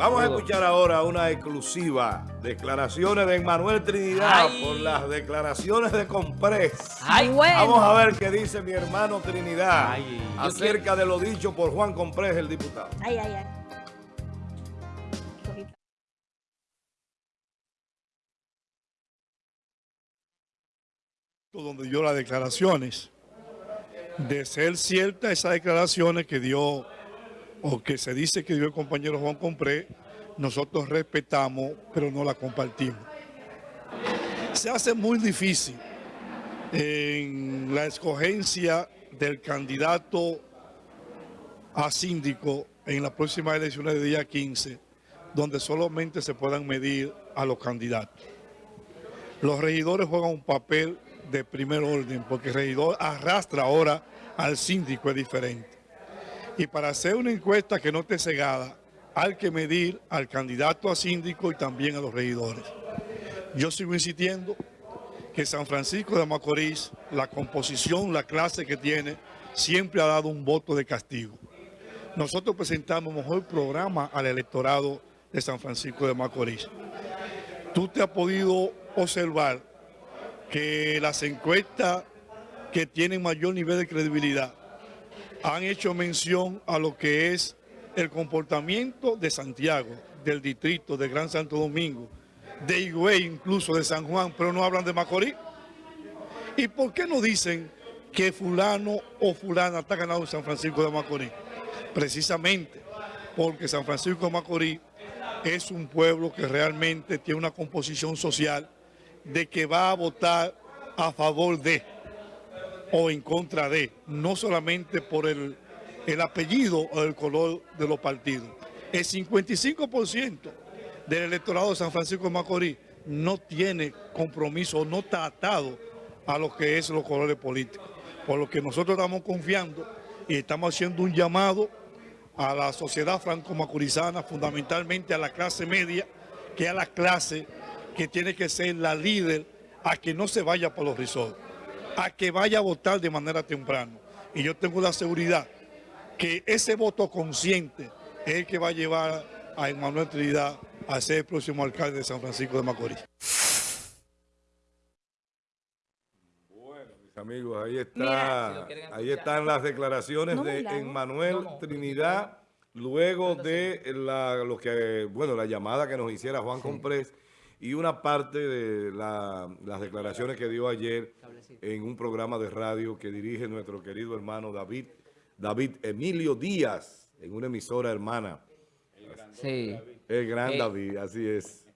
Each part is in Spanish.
Vamos a escuchar ahora una exclusiva. Declaraciones de Manuel Trinidad por las declaraciones de Comprés. Vamos a ver qué dice mi hermano Trinidad acerca de lo dicho por Juan Comprés, el diputado. Ay, ay, ay. donde dio las declaraciones. De ser cierta esas declaraciones que dio o que se dice que dio el compañero Juan Compré, nosotros respetamos, pero no la compartimos. Se hace muy difícil la escogencia del candidato a síndico en las próximas elecciones de día 15, donde solamente se puedan medir a los candidatos. Los regidores juegan un papel de primer orden, porque el regidor arrastra ahora al síndico, es diferente. Y para hacer una encuesta que no esté cegada, hay que medir al candidato a síndico y también a los regidores. Yo sigo insistiendo que San Francisco de Macorís, la composición, la clase que tiene, siempre ha dado un voto de castigo. Nosotros presentamos mejor programa al electorado de San Francisco de Macorís. Tú te has podido observar que las encuestas que tienen mayor nivel de credibilidad han hecho mención a lo que es el comportamiento de Santiago, del distrito de Gran Santo Domingo, de Higüey, incluso de San Juan, pero no hablan de Macorís. ¿Y por qué no dicen que fulano o fulana está ganado en San Francisco de Macorís? Precisamente porque San Francisco de Macorís es un pueblo que realmente tiene una composición social de que va a votar a favor de o en contra de, no solamente por el, el apellido o el color de los partidos. El 55% del electorado de San Francisco de Macorís no tiene compromiso, no está atado a lo que es los colores políticos. Por lo que nosotros estamos confiando y estamos haciendo un llamado a la sociedad franco-macorizana, fundamentalmente a la clase media, que es a la clase que tiene que ser la líder a que no se vaya por los risos a que vaya a votar de manera temprana. Y yo tengo la seguridad que ese voto consciente es el que va a llevar a Emanuel Trinidad a ser el próximo alcalde de San Francisco de Macorís. Bueno, mis amigos, ahí está, ahí están las declaraciones de Emanuel Trinidad luego de la, lo que, bueno, la llamada que nos hiciera Juan Comprés y una parte de las declaraciones que dio ayer en un programa de radio que dirige nuestro querido hermano David, David Emilio Díaz, en una emisora hermana. Sí. El gran eh, David, así es.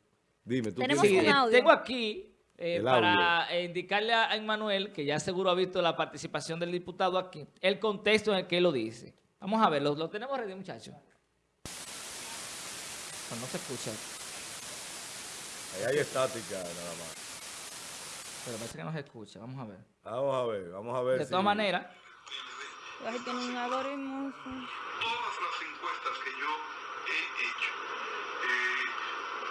Dime, tú ¿Tenemos un audio? Tengo aquí eh, para indicarle a Emmanuel, que ya seguro ha visto la participación del diputado aquí, el contexto en el que él lo dice. Vamos a ver, lo, tenemos ready, muchachos. no se escucha. Ahí hay estática nada más. Pero parece que no se escucha. Vamos a ver. Vamos a ver, vamos a ver. De todas maneras. Todas las encuestas que yo he hecho, eh,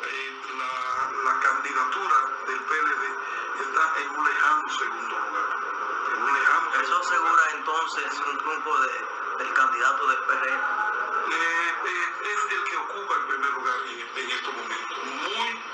eh, la, candidatura del PLD está en un lejano segundo lugar. En un lejano ¿Eso asegura entonces un triunfo de, del candidato del PRD? Eh, es el que ocupa el primer lugar en, en estos momentos. Muy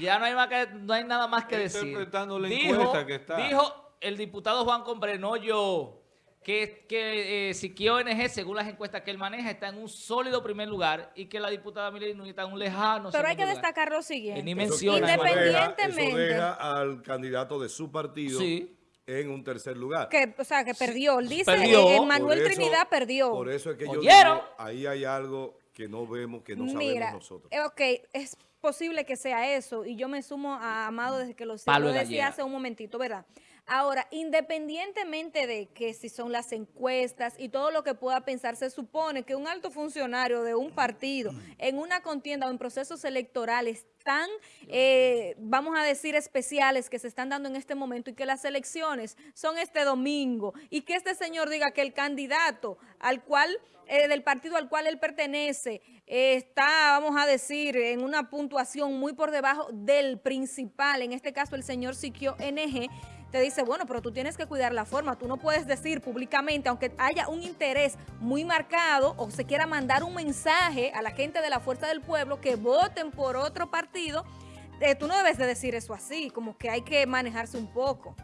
ya no hay, más que, no hay nada más que decir. dijo, el diputado Juan Combre, no yo, que, que eh, Siquio ONG, según las encuestas que él maneja, está en un sólido primer lugar y que la diputada Milena está en un lejano Pero hay que destacar lo siguiente. Ni menciona. Independientemente. Eso deja, al candidato de su partido. en un tercer lugar. Que, o sea, que perdió. Dice, eh, Manuel Trinidad perdió. Por eso es que yo digo, ahí hay algo que no vemos, que no sabemos nosotros. Eh, ok, es posible que sea eso, y yo me sumo a Amado desde que lo, lo decía hace un momentito, ¿verdad? Ahora, independientemente de que si son las encuestas y todo lo que pueda pensar, se supone que un alto funcionario de un partido en una contienda o en procesos electorales tan, eh, vamos a decir, especiales que se están dando en este momento y que las elecciones son este domingo y que este señor diga que el candidato al cual, eh, del partido al cual él pertenece, está, vamos a decir, en una puntuación muy por debajo del principal, en este caso el señor Siquio NG, te dice, bueno, pero tú tienes que cuidar la forma. Tú no puedes decir públicamente, aunque haya un interés muy marcado o se quiera mandar un mensaje a la gente de la Fuerza del Pueblo que voten por otro partido, eh, tú no debes de decir eso así, como que hay que manejarse un poco.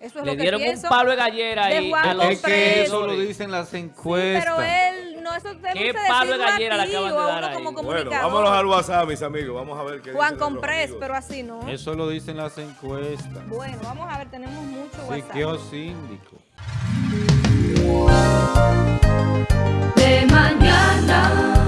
Eso es Le dieron un palo de gallera ahí. es que eso lo dicen las encuestas. pero él, no, eso ¿Qué palo de gallera le acaban de dar ahí? Bueno, vámonos al WhatsApp, mis amigos. Vamos a ver qué Juan Comprés, pero así no. Eso lo dicen las encuestas. Bueno, vamos a ver, tenemos mucho WhatsApp. Siqueo síndico. De mañana.